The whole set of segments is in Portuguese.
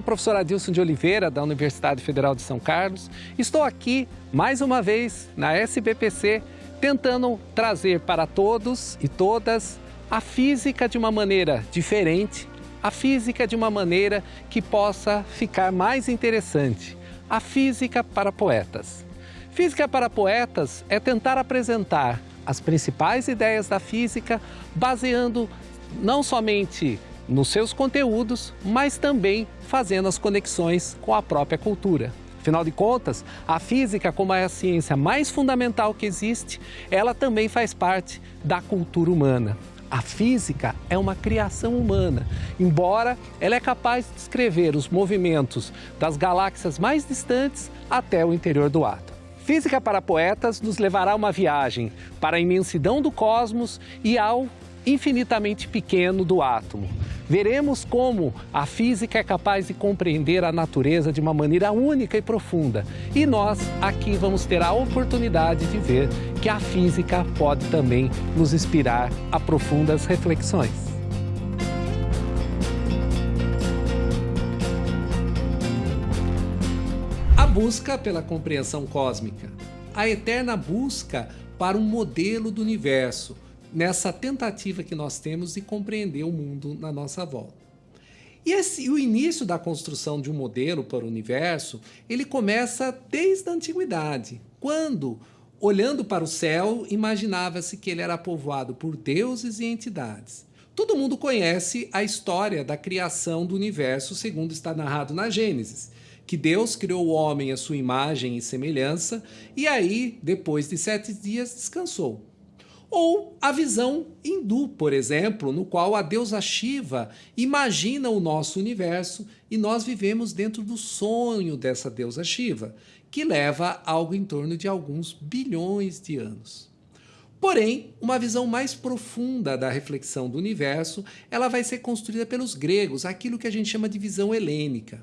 sou o professor Adilson de Oliveira, da Universidade Federal de São Carlos. Estou aqui, mais uma vez, na SBPC, tentando trazer para todos e todas a física de uma maneira diferente, a física de uma maneira que possa ficar mais interessante, a física para poetas. Física para poetas é tentar apresentar as principais ideias da física baseando não somente nos seus conteúdos, mas também fazendo as conexões com a própria cultura. Afinal de contas, a física, como é a ciência mais fundamental que existe, ela também faz parte da cultura humana. A física é uma criação humana, embora ela é capaz de descrever os movimentos das galáxias mais distantes até o interior do átomo. Física para Poetas nos levará uma viagem para a imensidão do cosmos e ao infinitamente pequeno do átomo. Veremos como a física é capaz de compreender a natureza de uma maneira única e profunda. E nós aqui vamos ter a oportunidade de ver que a física pode também nos inspirar a profundas reflexões. A busca pela compreensão cósmica, a eterna busca para um modelo do universo, nessa tentativa que nós temos de compreender o mundo na nossa volta. E esse, o início da construção de um modelo para o universo, ele começa desde a antiguidade, quando, olhando para o céu, imaginava-se que ele era povoado por deuses e entidades. Todo mundo conhece a história da criação do universo, segundo está narrado na Gênesis, que Deus criou o homem à sua imagem e semelhança, e aí, depois de sete dias, descansou. Ou a visão hindu, por exemplo, no qual a deusa Shiva imagina o nosso universo e nós vivemos dentro do sonho dessa deusa Shiva, que leva algo em torno de alguns bilhões de anos. Porém, uma visão mais profunda da reflexão do universo, ela vai ser construída pelos gregos, aquilo que a gente chama de visão helênica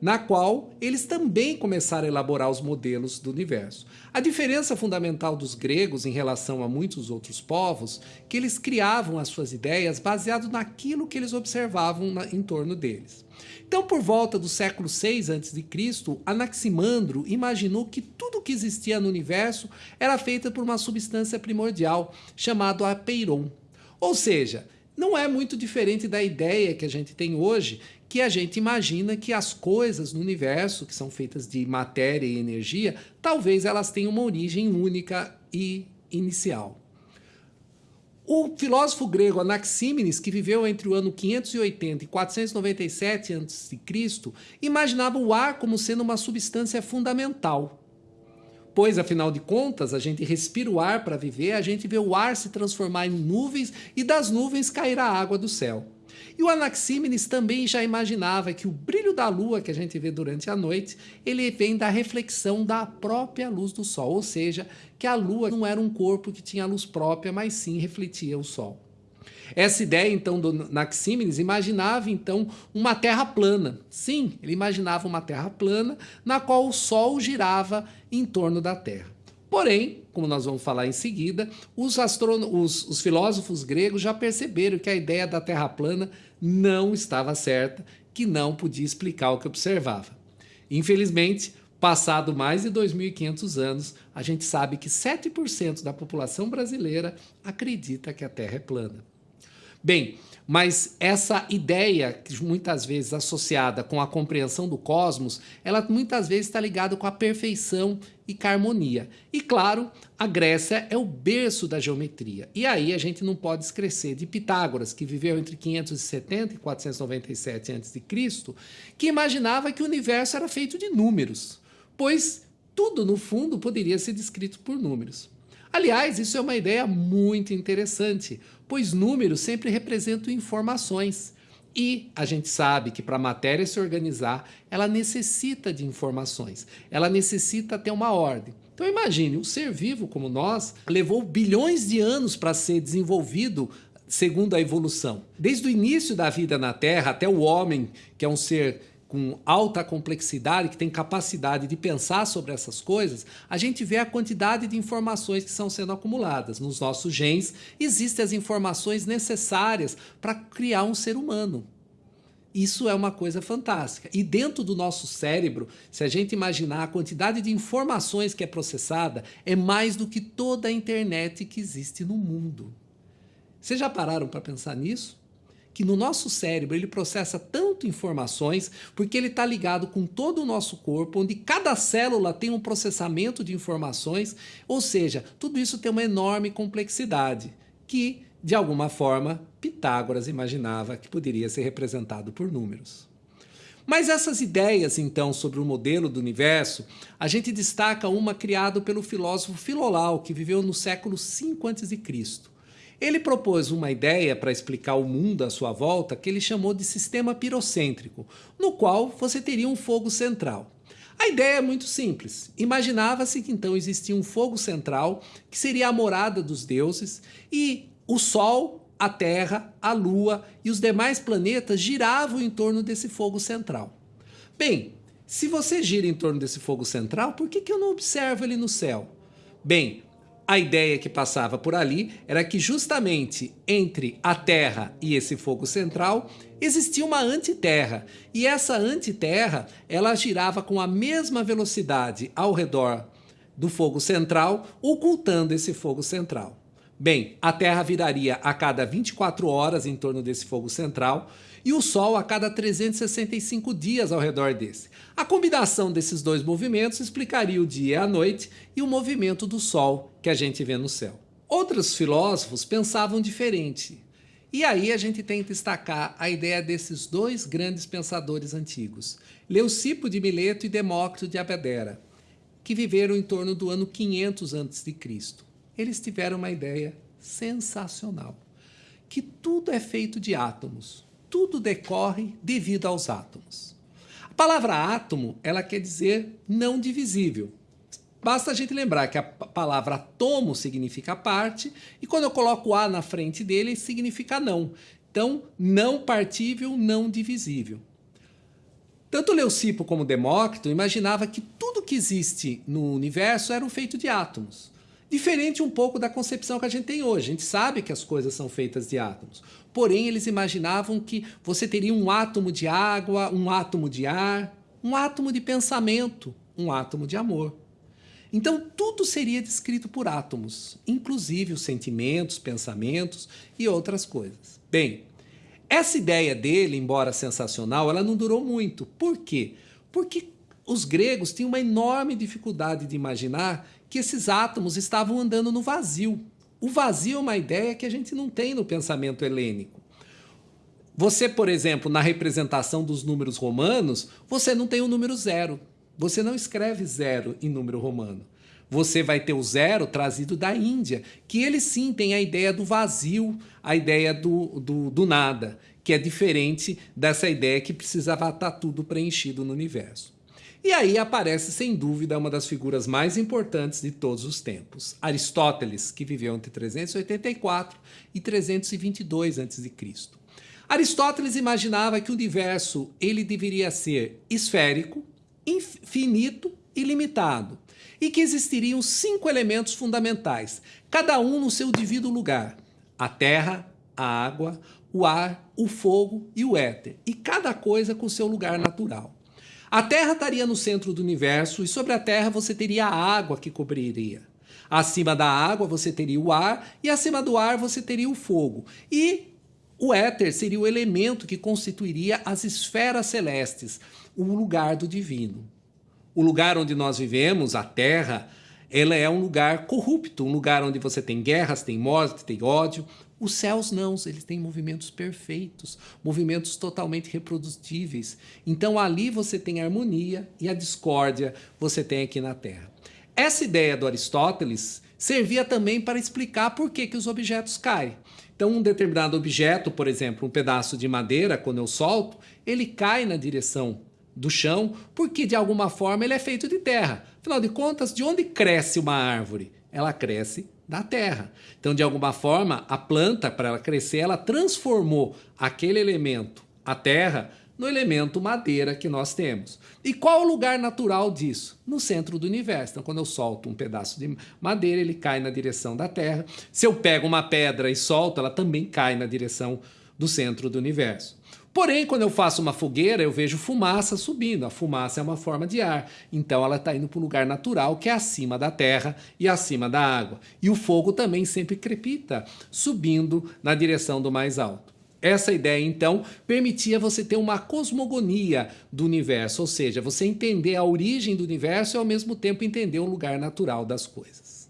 na qual eles também começaram a elaborar os modelos do universo. A diferença fundamental dos gregos em relação a muitos outros povos, que eles criavam as suas ideias baseado naquilo que eles observavam na, em torno deles. Então, por volta do século 6 a.C., Anaximandro imaginou que tudo que existia no universo era feito por uma substância primordial, chamada apeiron. Ou seja, não é muito diferente da ideia que a gente tem hoje, que a gente imagina que as coisas no universo, que são feitas de matéria e energia, talvez elas tenham uma origem única e inicial. O filósofo grego Anaxímenes, que viveu entre o ano 580 e 497 a.C., imaginava o ar como sendo uma substância fundamental. Pois, afinal de contas, a gente respira o ar para viver, a gente vê o ar se transformar em nuvens e das nuvens cair a água do céu. E o Anaxímenes também já imaginava que o brilho da lua que a gente vê durante a noite, ele vem da reflexão da própria luz do sol, ou seja, que a lua não era um corpo que tinha luz própria, mas sim refletia o sol. Essa ideia, então, do Anaxímenes imaginava, então, uma terra plana. Sim, ele imaginava uma terra plana na qual o Sol girava em torno da Terra. Porém, como nós vamos falar em seguida, os, os, os filósofos gregos já perceberam que a ideia da Terra plana não estava certa, que não podia explicar o que observava. Infelizmente, passado mais de 2.500 anos, a gente sabe que 7% da população brasileira acredita que a Terra é plana. Bem, mas essa ideia, que muitas vezes associada com a compreensão do cosmos, ela muitas vezes está ligada com a perfeição e com a harmonia. E claro, a Grécia é o berço da geometria. E aí a gente não pode esquecer de Pitágoras, que viveu entre 570 e 497 a.C., que imaginava que o universo era feito de números, pois tudo, no fundo, poderia ser descrito por números. Aliás, isso é uma ideia muito interessante, pois números sempre representam informações. E a gente sabe que para a matéria se organizar, ela necessita de informações, ela necessita ter uma ordem. Então imagine, um ser vivo como nós levou bilhões de anos para ser desenvolvido segundo a evolução. Desde o início da vida na Terra até o homem, que é um ser com alta complexidade, que tem capacidade de pensar sobre essas coisas, a gente vê a quantidade de informações que estão sendo acumuladas. Nos nossos genes existem as informações necessárias para criar um ser humano. Isso é uma coisa fantástica. E dentro do nosso cérebro, se a gente imaginar a quantidade de informações que é processada, é mais do que toda a internet que existe no mundo. Vocês já pararam para pensar nisso? Que no nosso cérebro ele processa tanto informações porque ele está ligado com todo o nosso corpo, onde cada célula tem um processamento de informações, ou seja, tudo isso tem uma enorme complexidade que de alguma forma, Pitágoras imaginava que poderia ser representado por números. Mas essas ideias, então, sobre o modelo do universo, a gente destaca uma criada pelo filósofo Filolau, que viveu no século V a.C. Ele propôs uma ideia para explicar o mundo à sua volta que ele chamou de sistema pirocêntrico, no qual você teria um fogo central. A ideia é muito simples. Imaginava-se que então existia um fogo central, que seria a morada dos deuses, e o Sol, a Terra, a Lua e os demais planetas giravam em torno desse fogo central. Bem, se você gira em torno desse fogo central, por que, que eu não observo ele no céu? Bem, a ideia que passava por ali era que justamente entre a Terra e esse fogo central existia uma antiterra, e essa antiterra ela girava com a mesma velocidade ao redor do fogo central, ocultando esse fogo central. Bem, a Terra viraria a cada 24 horas em torno desse fogo central e o Sol a cada 365 dias ao redor desse. A combinação desses dois movimentos explicaria o dia e a noite e o movimento do Sol que a gente vê no céu. Outros filósofos pensavam diferente. E aí a gente tem que destacar a ideia desses dois grandes pensadores antigos, Leucipo de Mileto e Demócrito de Abedera, que viveram em torno do ano 500 a.C eles tiveram uma ideia sensacional, que tudo é feito de átomos, tudo decorre devido aos átomos. A palavra átomo, ela quer dizer não divisível. Basta a gente lembrar que a palavra atomo significa parte, e quando eu coloco A na frente dele, significa não. Então, não partível, não divisível. Tanto Leucipo como Demócrito imaginava que tudo que existe no universo era feito de átomos. Diferente um pouco da concepção que a gente tem hoje. A gente sabe que as coisas são feitas de átomos. Porém, eles imaginavam que você teria um átomo de água, um átomo de ar, um átomo de pensamento, um átomo de amor. Então, tudo seria descrito por átomos, inclusive os sentimentos, pensamentos e outras coisas. Bem, essa ideia dele, embora sensacional, ela não durou muito. Por quê? Porque os gregos tinham uma enorme dificuldade de imaginar que esses átomos estavam andando no vazio. O vazio é uma ideia que a gente não tem no pensamento helênico. Você, por exemplo, na representação dos números romanos, você não tem o número zero. Você não escreve zero em número romano. Você vai ter o zero trazido da Índia, que ele sim tem a ideia do vazio, a ideia do, do, do nada, que é diferente dessa ideia que precisava estar tudo preenchido no universo. E aí aparece, sem dúvida, uma das figuras mais importantes de todos os tempos, Aristóteles, que viveu entre 384 e 322 a.C. Aristóteles imaginava que o universo ele deveria ser esférico, infinito e limitado, e que existiriam cinco elementos fundamentais, cada um no seu devido lugar: a terra, a água, o ar, o fogo e o éter, e cada coisa com seu lugar natural. A Terra estaria no centro do universo e sobre a Terra você teria a água que cobriria. Acima da água você teria o ar e acima do ar você teria o fogo. E o éter seria o elemento que constituiria as esferas celestes, o lugar do divino. O lugar onde nós vivemos, a Terra, ela é um lugar corrupto, um lugar onde você tem guerras, tem morte, tem ódio. Os céus não, eles têm movimentos perfeitos, movimentos totalmente reprodutíveis. Então ali você tem harmonia e a discórdia você tem aqui na Terra. Essa ideia do Aristóteles servia também para explicar por que, que os objetos caem. Então um determinado objeto, por exemplo, um pedaço de madeira, quando eu solto, ele cai na direção do chão, porque de alguma forma ele é feito de terra. Afinal de contas, de onde cresce uma árvore? Ela cresce da terra. Então, de alguma forma, a planta, para ela crescer, ela transformou aquele elemento, a terra, no elemento madeira que nós temos. E qual o lugar natural disso? No centro do universo. Então, quando eu solto um pedaço de madeira, ele cai na direção da Terra. Se eu pego uma pedra e solto, ela também cai na direção do centro do universo. Porém, quando eu faço uma fogueira, eu vejo fumaça subindo. A fumaça é uma forma de ar, então ela está indo para o lugar natural, que é acima da terra e acima da água. E o fogo também sempre crepita, subindo na direção do mais alto. Essa ideia, então, permitia você ter uma cosmogonia do universo, ou seja, você entender a origem do universo e ao mesmo tempo entender o lugar natural das coisas.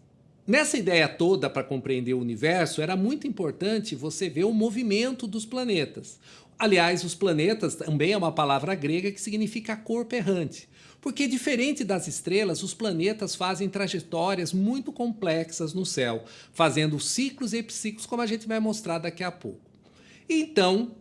Nessa ideia toda para compreender o universo, era muito importante você ver o movimento dos planetas. Aliás, os planetas também é uma palavra grega que significa corpo errante. Porque, diferente das estrelas, os planetas fazem trajetórias muito complexas no céu, fazendo ciclos e epiciclos, como a gente vai mostrar daqui a pouco. Então,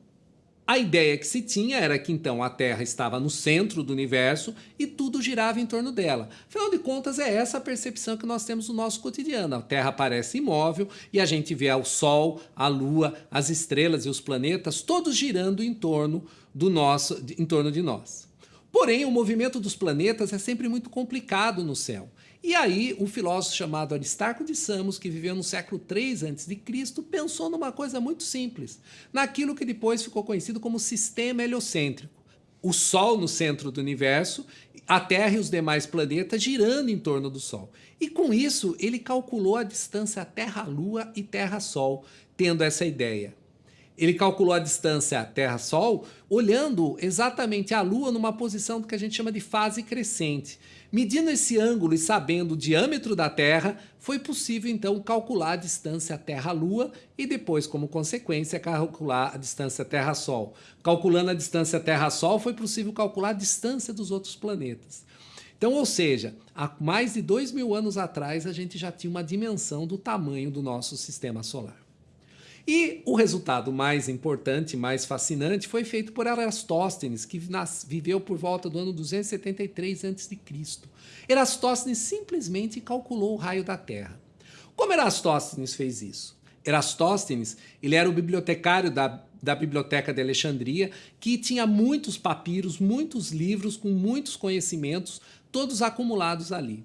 a ideia que se tinha era que então a Terra estava no centro do universo e tudo girava em torno dela. Afinal de contas, é essa a percepção que nós temos no nosso cotidiano. A Terra parece imóvel e a gente vê o Sol, a Lua, as estrelas e os planetas todos girando em torno do nosso, em torno de nós. Porém, o movimento dos planetas é sempre muito complicado no céu. E aí, um filósofo chamado Aristarco de Samos, que viveu no século III a.C., pensou numa coisa muito simples, naquilo que depois ficou conhecido como sistema heliocêntrico. O Sol no centro do universo, a Terra e os demais planetas girando em torno do Sol. E com isso, ele calculou a distância Terra-Lua e Terra-Sol, tendo essa ideia. Ele calculou a distância Terra-Sol olhando exatamente a Lua numa posição que a gente chama de fase crescente. Medindo esse ângulo e sabendo o diâmetro da Terra, foi possível então calcular a distância Terra-Lua e depois, como consequência, calcular a distância Terra-Sol. Calculando a distância Terra-Sol, foi possível calcular a distância dos outros planetas. Então, ou seja, há mais de dois mil anos atrás, a gente já tinha uma dimensão do tamanho do nosso sistema solar. E o resultado mais importante, mais fascinante, foi feito por Erastóstenes, que viveu por volta do ano 273 a.C. Erastóstenes simplesmente calculou o raio da Terra. Como Erastóstenes fez isso? Erastóstenes ele era o bibliotecário da, da Biblioteca de Alexandria, que tinha muitos papiros, muitos livros com muitos conhecimentos, todos acumulados ali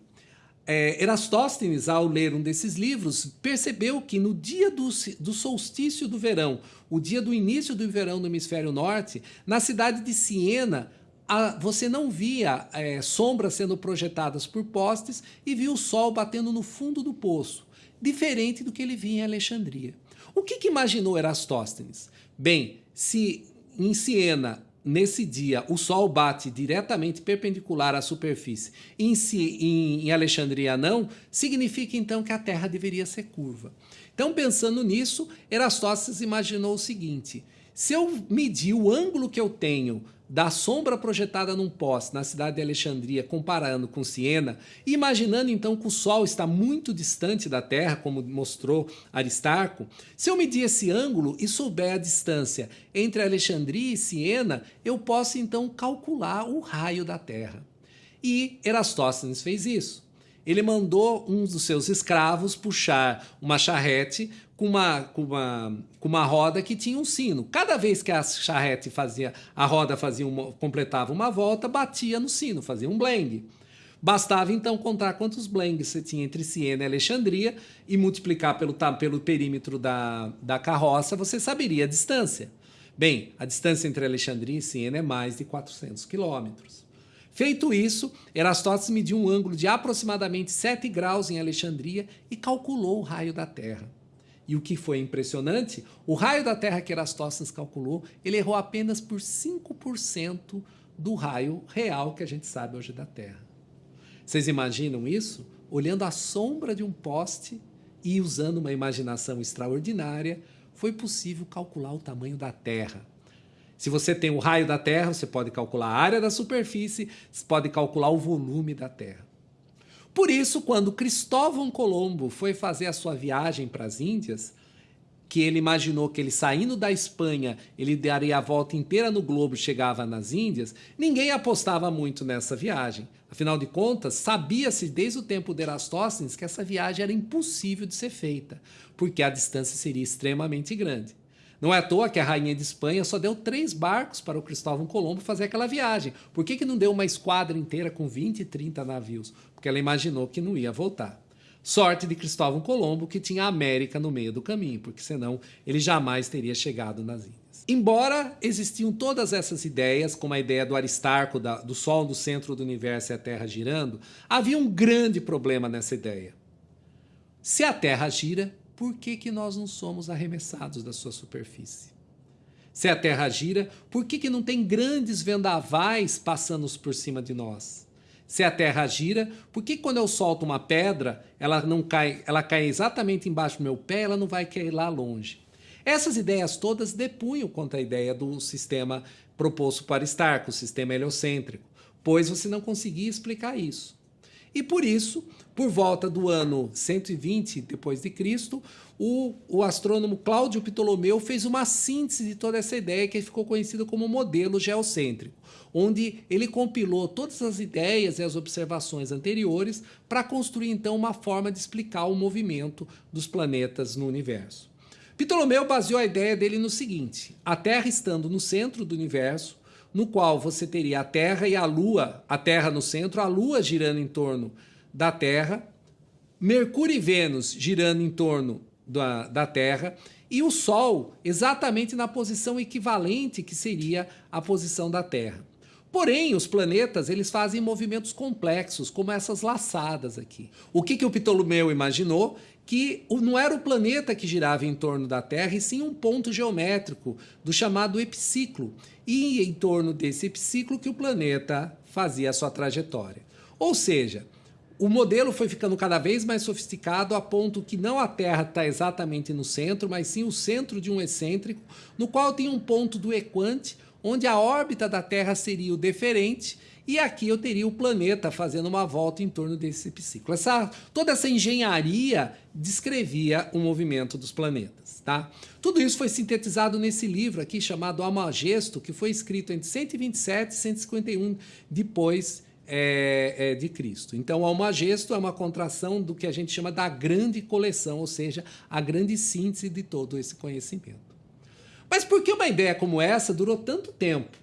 é, Erastóstenes, ao ler um desses livros, percebeu que no dia do, do solstício do verão, o dia do início do verão no hemisfério norte, na cidade de Siena, a, você não via é, sombras sendo projetadas por postes e via o sol batendo no fundo do poço, diferente do que ele via em Alexandria. O que, que imaginou Erastóstenes? Bem, se em Siena nesse dia o Sol bate diretamente perpendicular à superfície em, si, em, em Alexandria não, significa então que a Terra deveria ser curva. Então, pensando nisso, Erastótenes imaginou o seguinte: se eu medir o ângulo que eu tenho da sombra projetada num poste na cidade de Alexandria, comparando com Siena, imaginando então que o Sol está muito distante da Terra, como mostrou Aristarco, se eu medir esse ângulo e souber a distância entre Alexandria e Siena, eu posso então calcular o raio da Terra. E Erastóstenes fez isso. Ele mandou um dos seus escravos puxar uma charrete com uma, com uma, com uma roda que tinha um sino. Cada vez que a charrete fazia, a roda fazia uma, completava uma volta, batia no sino, fazia um blengue. Bastava então contar quantos blengues você tinha entre Siena e Alexandria e multiplicar pelo, pelo perímetro da, da carroça, você saberia a distância. Bem, a distância entre Alexandria e Siena é mais de 400 quilômetros. Feito isso, Erastótenes mediu um ângulo de aproximadamente 7 graus em Alexandria e calculou o raio da Terra. E o que foi impressionante, o raio da Terra que Erastótenes calculou, ele errou apenas por 5% do raio real que a gente sabe hoje da Terra. Vocês imaginam isso? Olhando a sombra de um poste e usando uma imaginação extraordinária, foi possível calcular o tamanho da Terra. Se você tem o raio da Terra, você pode calcular a área da superfície, você pode calcular o volume da Terra. Por isso, quando Cristóvão Colombo foi fazer a sua viagem para as Índias, que ele imaginou que ele saindo da Espanha, ele daria a volta inteira no globo e chegava nas Índias, ninguém apostava muito nessa viagem. Afinal de contas, sabia-se desde o tempo de Erastóstenes que essa viagem era impossível de ser feita, porque a distância seria extremamente grande. Não é à toa que a rainha de Espanha só deu três barcos para o Cristóvão Colombo fazer aquela viagem. Por que, que não deu uma esquadra inteira com 20 e 30 navios? Porque ela imaginou que não ia voltar. Sorte de Cristóvão Colombo que tinha a América no meio do caminho, porque senão ele jamais teria chegado nas Índias. Embora existiam todas essas ideias, como a ideia do Aristarco, da, do Sol no centro do universo e a Terra girando, havia um grande problema nessa ideia. Se a Terra gira, por que, que nós não somos arremessados da sua superfície? Se a Terra gira, por que, que não tem grandes vendavais passando por cima de nós? Se a Terra gira, por que quando eu solto uma pedra, ela não cai, ela cai exatamente embaixo do meu pé, ela não vai cair lá longe? Essas ideias todas depunham contra a ideia do sistema proposto para Aristarco, o sistema heliocêntrico, pois você não conseguia explicar isso. E por isso, por volta do ano 120 depois de Cristo, o, o astrônomo Cláudio Ptolomeu fez uma síntese de toda essa ideia que ficou conhecida como modelo geocêntrico, onde ele compilou todas as ideias e as observações anteriores para construir então uma forma de explicar o movimento dos planetas no universo. Ptolomeu baseou a ideia dele no seguinte: a Terra estando no centro do universo, no qual você teria a Terra e a Lua, a Terra no centro, a Lua girando em torno da Terra, Mercúrio e Vênus girando em torno da, da Terra, e o Sol exatamente na posição equivalente que seria a posição da Terra. Porém, os planetas eles fazem movimentos complexos, como essas laçadas aqui. O que, que o Ptolomeu imaginou? Que não era o planeta que girava em torno da Terra, e sim um ponto geométrico do chamado epiciclo. E em torno desse epiciclo que o planeta fazia a sua trajetória. Ou seja, o modelo foi ficando cada vez mais sofisticado a ponto que não a Terra está exatamente no centro, mas sim o centro de um excêntrico, no qual tem um ponto do equante, onde a órbita da Terra seria o deferente e aqui eu teria o planeta fazendo uma volta em torno desse ciclo. Essa, toda essa engenharia descrevia o movimento dos planetas. Tá? Tudo isso foi sintetizado nesse livro aqui chamado Almagesto, que foi escrito entre 127 e 151 depois é, é, de Cristo. Então, Almagesto é uma contração do que a gente chama da grande coleção, ou seja, a grande síntese de todo esse conhecimento. Mas por que uma ideia como essa durou tanto tempo?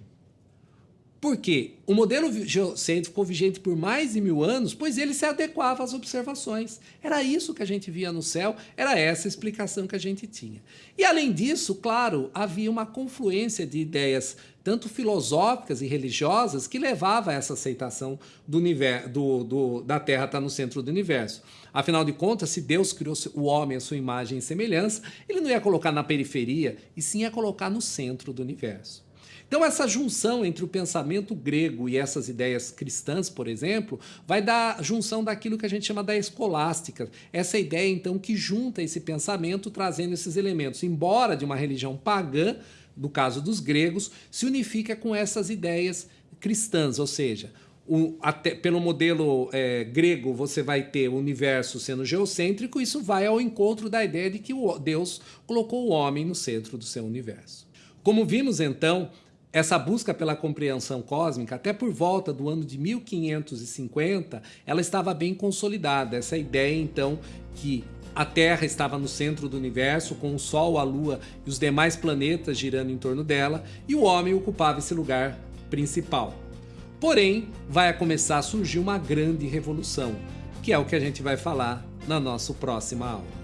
Porque o modelo geocêntrico ficou vigente por mais de mil anos, pois ele se adequava às observações. Era isso que a gente via no céu, era essa a explicação que a gente tinha. E além disso, claro, havia uma confluência de ideias, tanto filosóficas e religiosas, que levava a essa aceitação do universo, do, do, da Terra estar no centro do universo. Afinal de contas, se Deus criou o homem à sua imagem e semelhança, ele não ia colocar na periferia, e sim ia colocar no centro do universo. Então, essa junção entre o pensamento grego e essas ideias cristãs, por exemplo, vai dar junção daquilo que a gente chama da escolástica. Essa ideia, então, que junta esse pensamento trazendo esses elementos, embora de uma religião pagã, no caso dos gregos, se unifica com essas ideias cristãs, ou seja, o, até, pelo modelo é, grego, você vai ter o universo sendo geocêntrico, isso vai ao encontro da ideia de que o, Deus colocou o homem no centro do seu universo. Como vimos então, essa busca pela compreensão cósmica, até por volta do ano de 1550, ela estava bem consolidada. Essa ideia, então, que a Terra estava no centro do universo, com o Sol, a Lua e os demais planetas girando em torno dela, e o homem ocupava esse lugar principal. Porém, vai começar a surgir uma grande revolução, que é o que a gente vai falar na nossa próxima aula.